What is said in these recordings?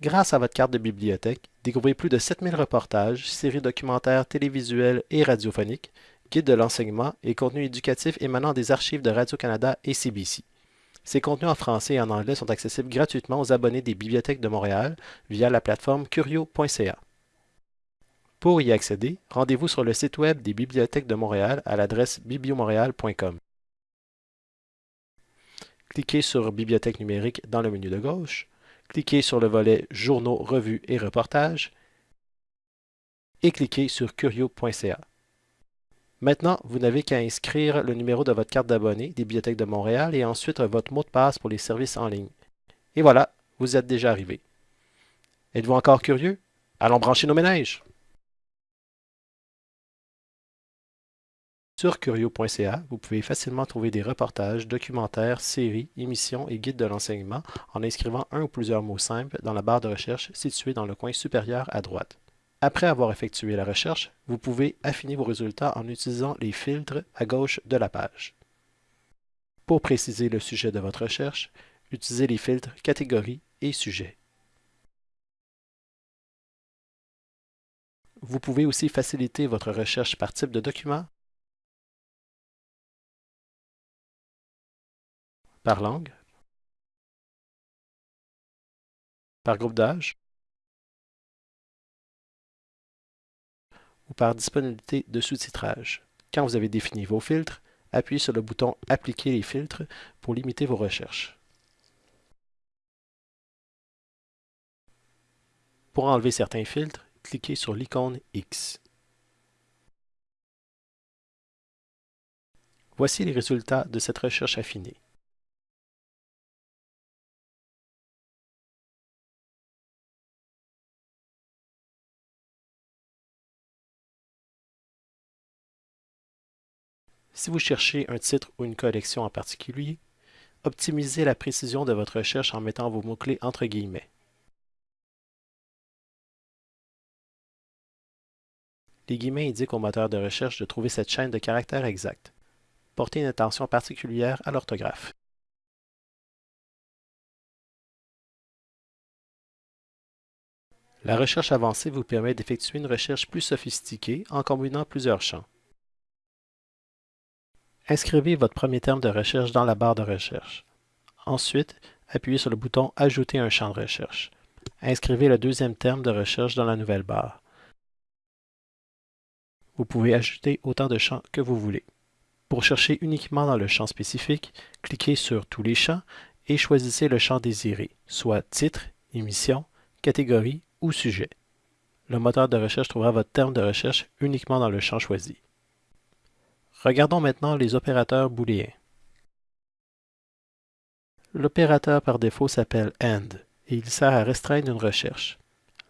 Grâce à votre carte de bibliothèque, découvrez plus de 7000 reportages, séries documentaires télévisuelles et radiophoniques, guides de l'enseignement et contenus éducatifs émanant des archives de Radio-Canada et CBC. Ces contenus en français et en anglais sont accessibles gratuitement aux abonnés des bibliothèques de Montréal via la plateforme curio.ca. Pour y accéder, rendez-vous sur le site web des bibliothèques de Montréal à l'adresse bibliomontréal.com. Cliquez sur Bibliothèque numérique dans le menu de gauche, cliquez sur le volet Journaux, revues et reportages et cliquez sur curio.ca. Maintenant, vous n'avez qu'à inscrire le numéro de votre carte d'abonné des Bibliothèques de Montréal et ensuite votre mot de passe pour les services en ligne. Et voilà, vous êtes déjà arrivé. Êtes-vous encore curieux? Allons brancher nos ménages! Sur curio.ca, vous pouvez facilement trouver des reportages, documentaires, séries, émissions et guides de l'enseignement en inscrivant un ou plusieurs mots simples dans la barre de recherche située dans le coin supérieur à droite. Après avoir effectué la recherche, vous pouvez affiner vos résultats en utilisant les filtres à gauche de la page. Pour préciser le sujet de votre recherche, utilisez les filtres Catégorie et Sujet. Vous pouvez aussi faciliter votre recherche par type de document par langue, par groupe d'âge ou par disponibilité de sous-titrage. Quand vous avez défini vos filtres, appuyez sur le bouton « Appliquer les filtres » pour limiter vos recherches. Pour enlever certains filtres, cliquez sur l'icône X. Voici les résultats de cette recherche affinée. Si vous cherchez un titre ou une collection en particulier, optimisez la précision de votre recherche en mettant vos mots-clés entre guillemets. Les guillemets indiquent au moteur de recherche de trouver cette chaîne de caractères exacte. Portez une attention particulière à l'orthographe. La recherche avancée vous permet d'effectuer une recherche plus sophistiquée en combinant plusieurs champs. Inscrivez votre premier terme de recherche dans la barre de recherche. Ensuite, appuyez sur le bouton « Ajouter un champ de recherche ». Inscrivez le deuxième terme de recherche dans la nouvelle barre. Vous pouvez ajouter autant de champs que vous voulez. Pour chercher uniquement dans le champ spécifique, cliquez sur « Tous les champs » et choisissez le champ désiré, soit titre, émission, catégorie ou sujet. Le moteur de recherche trouvera votre terme de recherche uniquement dans le champ choisi. Regardons maintenant les opérateurs booléens. L'opérateur par défaut s'appelle AND et il sert à restreindre une recherche.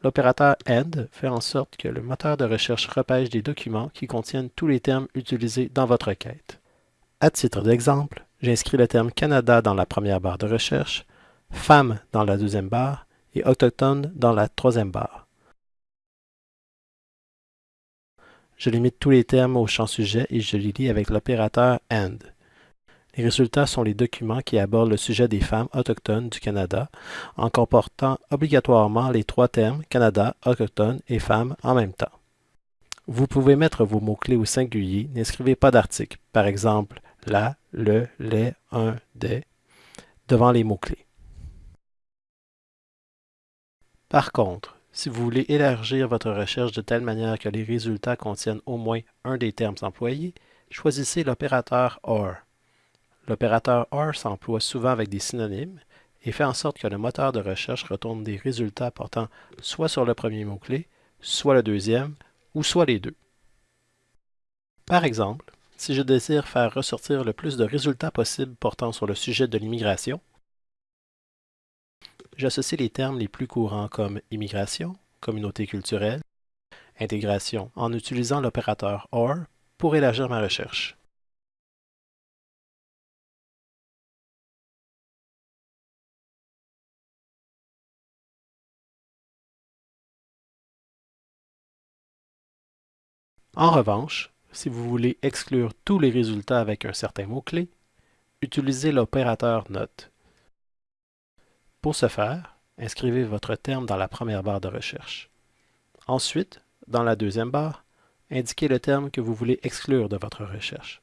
L'opérateur AND fait en sorte que le moteur de recherche repêche des documents qui contiennent tous les termes utilisés dans votre requête. À titre d'exemple, j'inscris le terme Canada dans la première barre de recherche, Femme dans la deuxième barre et Autochtone dans la troisième barre. Je limite tous les termes au champ sujet et je les lis avec l'opérateur AND. Les résultats sont les documents qui abordent le sujet des femmes autochtones du Canada en comportant obligatoirement les trois termes Canada, autochtone et femmes en même temps. Vous pouvez mettre vos mots-clés au singulier, n'inscrivez pas d'article, par exemple la, le, les, un, des, devant les mots-clés. Par contre, si vous voulez élargir votre recherche de telle manière que les résultats contiennent au moins un des termes employés, choisissez l'opérateur OR. L'opérateur OR s'emploie souvent avec des synonymes et fait en sorte que le moteur de recherche retourne des résultats portant soit sur le premier mot-clé, soit le deuxième, ou soit les deux. Par exemple, si je désire faire ressortir le plus de résultats possibles portant sur le sujet de l'immigration, J'associe les termes les plus courants comme immigration, communauté culturelle, intégration en utilisant l'opérateur OR pour élargir ma recherche. En revanche, si vous voulez exclure tous les résultats avec un certain mot-clé, utilisez l'opérateur NOT. Pour ce faire, inscrivez votre terme dans la première barre de recherche. Ensuite, dans la deuxième barre, indiquez le terme que vous voulez exclure de votre recherche.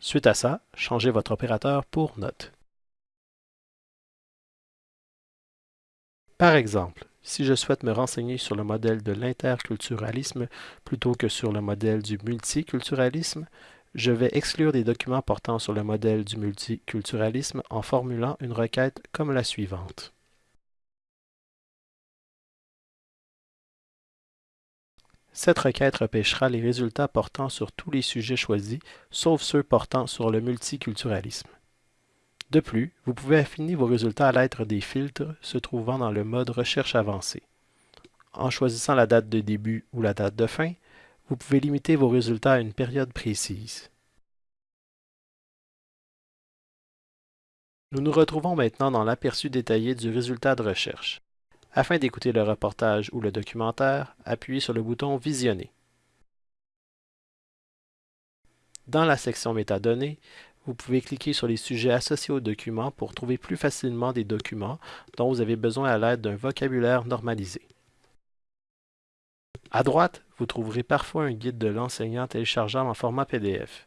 Suite à ça, changez votre opérateur pour note. Par exemple, si je souhaite me renseigner sur le modèle de l'interculturalisme plutôt que sur le modèle du multiculturalisme, je vais exclure des documents portant sur le modèle du multiculturalisme en formulant une requête comme la suivante. Cette requête repêchera les résultats portant sur tous les sujets choisis, sauf ceux portant sur le multiculturalisme. De plus, vous pouvez affiner vos résultats à l'aide des filtres se trouvant dans le mode Recherche avancée. En choisissant la date de début ou la date de fin, vous pouvez limiter vos résultats à une période précise. Nous nous retrouvons maintenant dans l'aperçu détaillé du résultat de recherche. Afin d'écouter le reportage ou le documentaire, appuyez sur le bouton Visionner. Dans la section Métadonnées, vous pouvez cliquer sur les sujets associés au document pour trouver plus facilement des documents dont vous avez besoin à l'aide d'un vocabulaire normalisé. À droite, vous trouverez parfois un guide de l'enseignant téléchargeable en format PDF.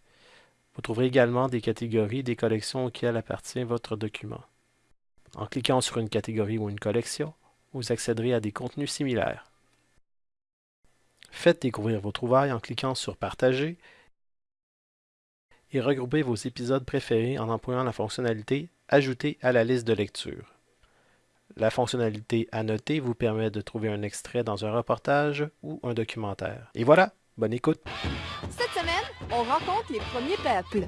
Vous trouverez également des catégories des collections auxquelles appartient votre document. En cliquant sur une catégorie ou une collection, vous accéderez à des contenus similaires. Faites découvrir vos trouvailles en cliquant sur Partager et regroupez vos épisodes préférés en employant la fonctionnalité Ajouter à la liste de lecture. La fonctionnalité Annoter vous permet de trouver un extrait dans un reportage ou un documentaire. Et voilà, bonne écoute! Cette semaine, on rencontre les premiers peuples.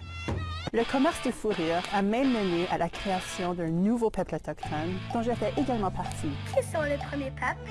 Le commerce de fourrure a même mené à la création d'un nouveau peuple autochtone dont je fais également partie. Qui sont les premiers peuples?